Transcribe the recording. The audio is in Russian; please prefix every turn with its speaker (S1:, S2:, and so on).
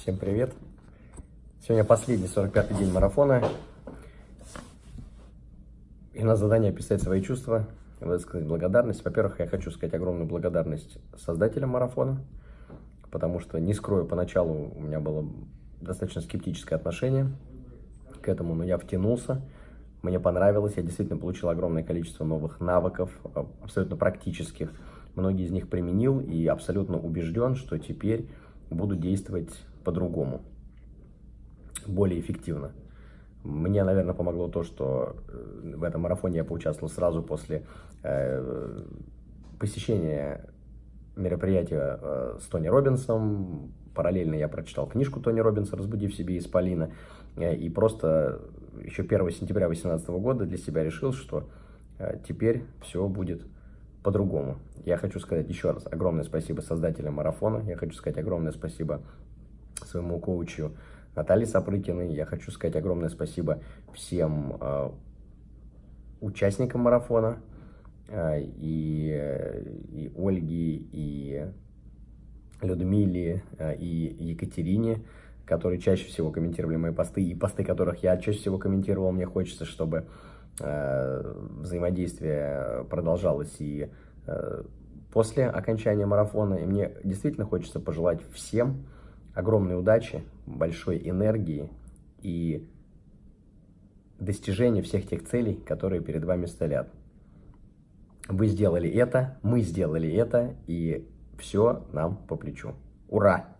S1: Всем привет! Сегодня последний 45-й день марафона. И на задание описать свои чувства, высказать благодарность. Во-первых, я хочу сказать огромную благодарность создателям марафона, потому что, не скрою, поначалу у меня было достаточно скептическое отношение к этому, но я втянулся, мне понравилось, я действительно получил огромное количество новых навыков, абсолютно практических. Многие из них применил и абсолютно убежден, что теперь буду действовать по-другому, более эффективно. Мне, наверное, помогло то, что э, в этом марафоне я поучаствовал сразу после э, посещения мероприятия э, с Тони Робинсом. Параллельно я прочитал книжку Тони Робинса «Разбуди в себе исполина». Э, и просто еще 1 сентября 2018 года для себя решил, что э, теперь все будет по-другому. Я хочу сказать еще раз огромное спасибо создателям марафона. Я хочу сказать огромное спасибо своему коучу Наталье Сапрыкиной. Я хочу сказать огромное спасибо всем э, участникам марафона. Э, и, и Ольге, и Людмиле, э, и Екатерине, которые чаще всего комментировали мои посты, и посты которых я чаще всего комментировал. Мне хочется, чтобы взаимодействие продолжалось и после окончания марафона. И мне действительно хочется пожелать всем огромной удачи, большой энергии и достижения всех тех целей, которые перед вами стоят. Вы сделали это, мы сделали это, и все нам по плечу. Ура!